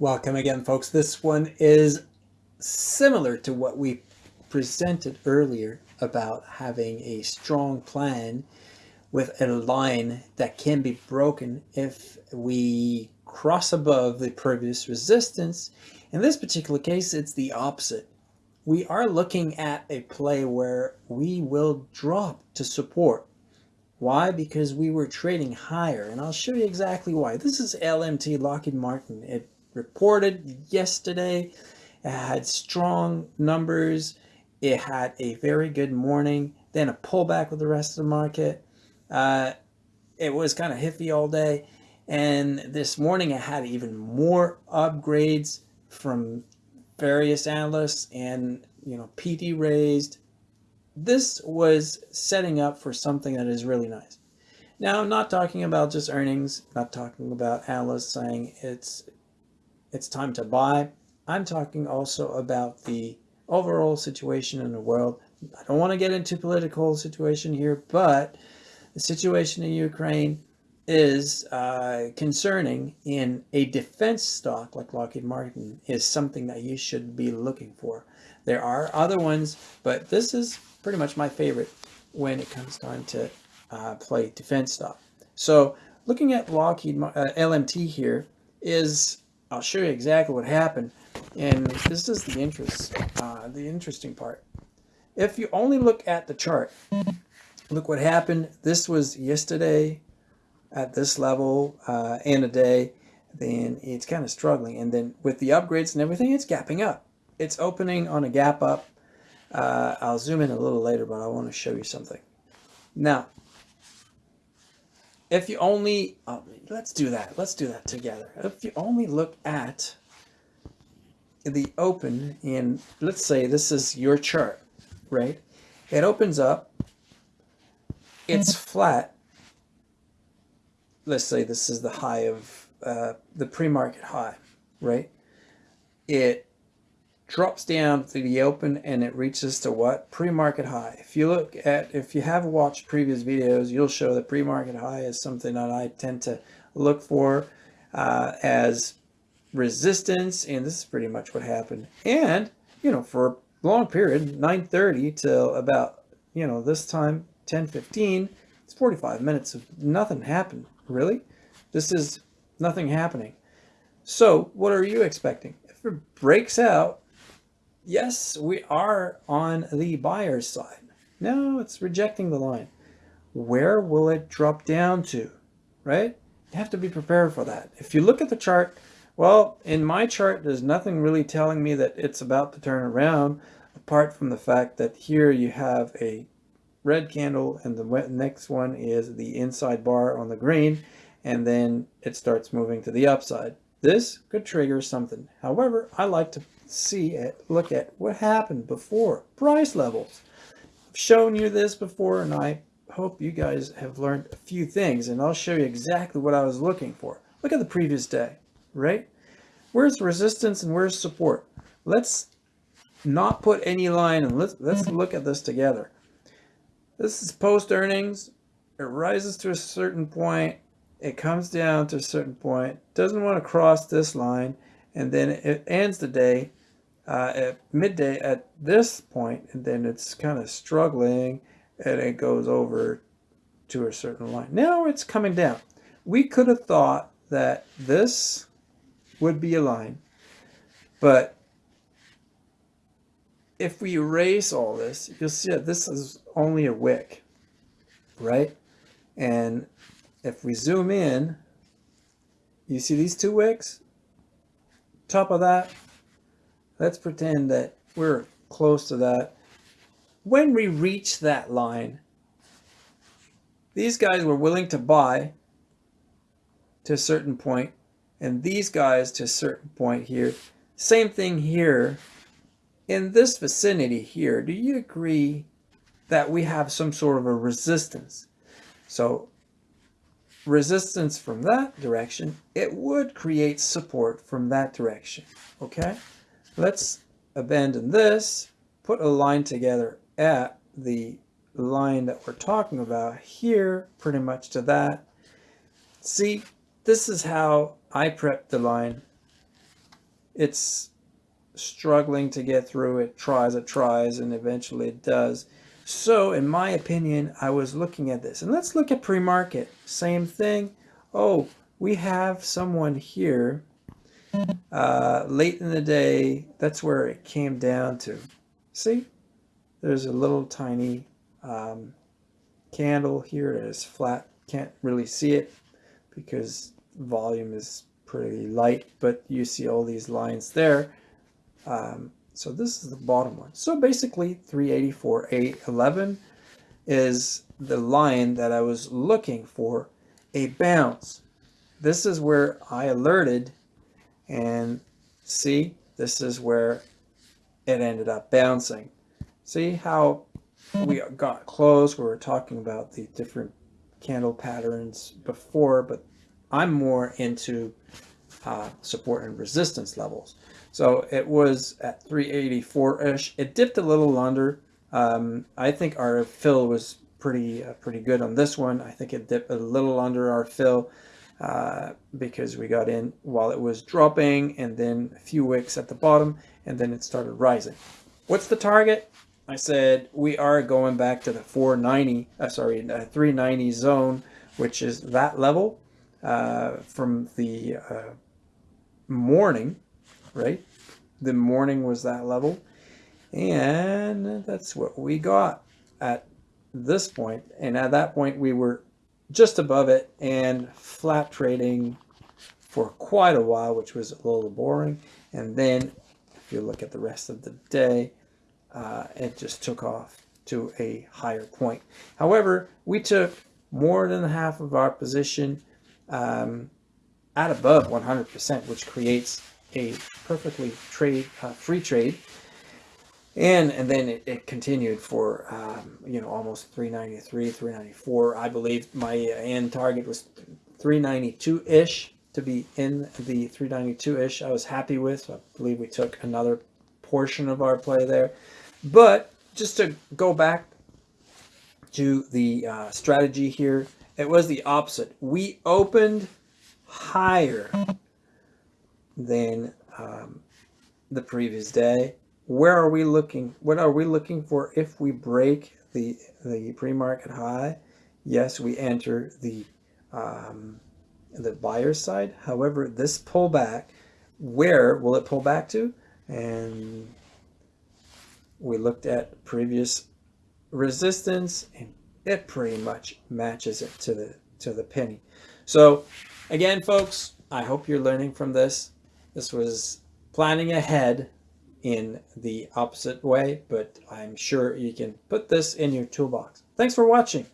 Welcome again, folks. This one is similar to what we presented earlier about having a strong plan with a line that can be broken if we cross above the previous resistance. In this particular case, it's the opposite. We are looking at a play where we will drop to support. Why? Because we were trading higher, and I'll show you exactly why. This is LMT Lockheed Martin. It reported yesterday. It had strong numbers. It had a very good morning, then a pullback with the rest of the market. Uh, it was kind of hippie all day. And this morning it had even more upgrades from various analysts and, you know, PT raised. This was setting up for something that is really nice. Now, I'm not talking about just earnings, not talking about analysts saying it's it's time to buy. I'm talking also about the overall situation in the world. I don't want to get into political situation here, but the situation in Ukraine is uh, concerning in a defense stock like Lockheed Martin is something that you should be looking for. There are other ones, but this is pretty much my favorite when it comes time to uh, play defense stock. So looking at Lockheed uh, LMT here is I'll show you exactly what happened. And this is the interest, uh, the interesting part. If you only look at the chart, look what happened. This was yesterday at this level uh, in a day. Then it's kind of struggling. And then with the upgrades and everything, it's gapping up. It's opening on a gap up. Uh, I'll zoom in a little later, but I want to show you something. Now, if you only, oh, let's do that. Let's do that together. If you only look at the open in, let's say this is your chart, right? It opens up, it's flat. Let's say this is the high of uh, the pre-market high, right? It drops down to the open and it reaches to what? Pre-market high. If you look at, if you have watched previous videos, you'll show that pre-market high is something that I tend to look for uh, as resistance. And this is pretty much what happened. And, you know, for a long period, 9.30 till about, you know, this time, 10.15, it's 45 minutes of nothing happened. Really? This is nothing happening. So what are you expecting? If it breaks out yes, we are on the buyer's side. No, it's rejecting the line. Where will it drop down to, right? You have to be prepared for that. If you look at the chart, well, in my chart, there's nothing really telling me that it's about to turn around, apart from the fact that here you have a red candle and the next one is the inside bar on the green, and then it starts moving to the upside. This could trigger something. However, I like to see it, look at what happened before, price levels. I've shown you this before and I hope you guys have learned a few things and I'll show you exactly what I was looking for. Look at the previous day, right? Where's resistance and where's support? Let's not put any line and let's, let's mm-hmm. look at this together. This is post earnings. It rises to a certain point. It comes down to a certain point. Doesn't want to cross this line. And then it ends the day uh, at midday at this point, and then it's kind of struggling, and it goes over to a certain line. Now it's coming down. We could have thought that this would be a line, but if we erase all this, you'll see that this is only a wick, right? And if we zoom in, you see these two wicks? Top of that, let's pretend that we're close to that. When we reach that line, these guys were willing to buy to a certain point, and these guys to a certain point here. Same thing here. In this vicinity here, do you agree that we have some sort of a resistance? So resistance from that direction, it would create support from that direction, okay? Let's abandon this, put a line together at the line that we're talking about here, pretty much to that. See, this is how I prep the line it's struggling to get through. It tries, it tries, and eventually it does. So in my opinion, I was looking at this. And let's look at pre-market. Same thing. Oh, we have someone here uh, late in the day. That's where it came down to. See? There's a little tiny um, candle here. It is flat. Can't really see it because volume is pretty light, but you see all these lines there. Um, so this is the bottom one. So basically 384.811 is the line that I was looking for a bounce. This is where I alerted and see, this is where it ended up bouncing. See how we got close. We were talking about the different candle patterns before, but I'm more into uh, support and resistance levels. So it was at 384-ish. It dipped a little under. Um, I think our fill was pretty uh, pretty good on this one. I think it dipped a little under our fill uh, because we got in while it was dropping and then a few wicks at the bottom and then it started rising. What's the target? I said we are going back to the 490, uh, sorry, the 390 zone, which is that level uh, from the uh, morning, right? The morning was that level. And that's what we got at this point. And at that point, we were just above it and flat trading for quite a while, which was a little boring. And then if you look at the rest of the day, uh, it just took off to a higher point. However, we took more than half of our position um, at above 100%, which creates a perfectly trade uh, free trade. And, and then it, it continued for, um, you know, almost 393, 394. I believe my end target was 392-ish to be in the 392-ish. I was happy with. So I believe we took another portion of our play there. But just to go back to the uh, strategy here, it was the opposite. We opened higher than um, the previous day. Where are we looking? What are we looking for if we break the, the pre-market high? Yes, we enter the, um, the buyer side. However, this pullback, where will it pull back to? And we looked at previous resistance and it pretty much matches it to the to the penny. So again, folks, I hope you're learning from this. This was planning ahead in the opposite way, but I'm sure you can put this in your toolbox. Thanks for watching.